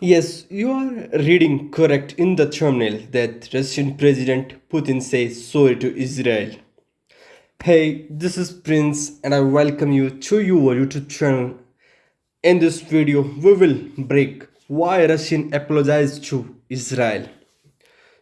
Yes, you are reading correct in the thumbnail that Russian President Putin says sorry to Israel. Hey, this is Prince and I welcome you to your YouTube channel. In this video, we will break why Russian apologized to Israel.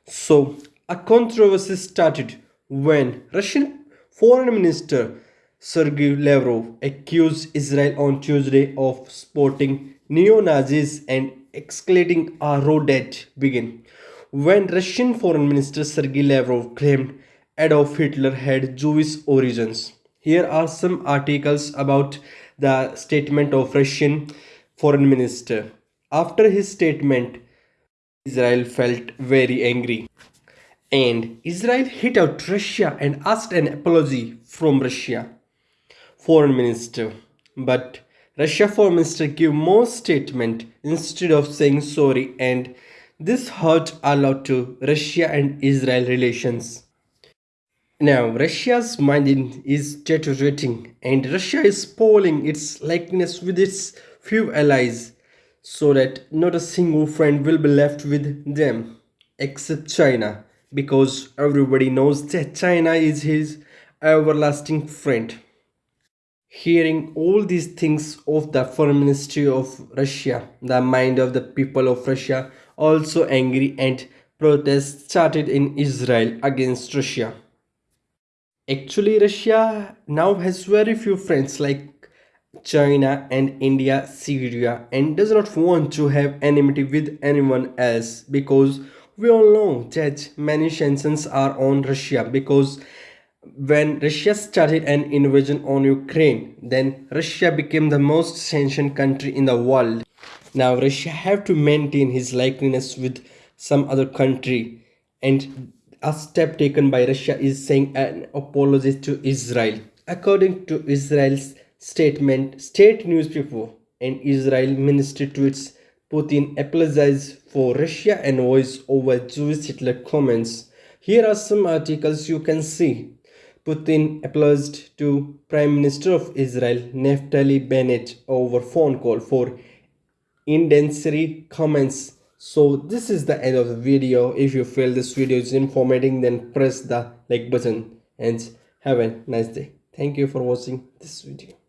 So, a controversy started when Russian Foreign Minister Sergei Lavrov accused Israel on Tuesday of supporting neo-Nazis and escalating road rage began when Russian Foreign Minister Sergei Lavrov claimed Adolf Hitler had Jewish origins. Here are some articles about the statement of Russian Foreign Minister. After his statement, Israel felt very angry. And Israel hit out Russia and asked an apology from Russia. Foreign Minister. But Russia Foreign Minister gave more statement instead of saying sorry and this hurt a lot to Russia and Israel relations. Now, Russia's mind is deteriorating and Russia is spoiling its likeness with its few allies so that not a single friend will be left with them except China because everybody knows that China is his everlasting friend. Hearing all these things of the foreign ministry of Russia, the mind of the people of Russia also angry and protests started in Israel against Russia. Actually, Russia now has very few friends like China and India, Syria, and does not want to have enmity with anyone else because we all know that many sanctions are on Russia because when Russia started an invasion on Ukraine, then Russia became the most sanctioned country in the world. Now Russia have to maintain his likeness with some other country and a step taken by Russia is saying an apology to Israel. According to Israel's statement, state newspaper and Israel ministry tweets Putin apologized for Russia and voice over Jewish Hitler comments. Here are some articles you can see. Putin apologized to Prime Minister of Israel Naftali Bennett over phone call for incendiary comments. So this is the end of the video. If you feel this video is informative then press the like button and have a nice day. Thank you for watching this video.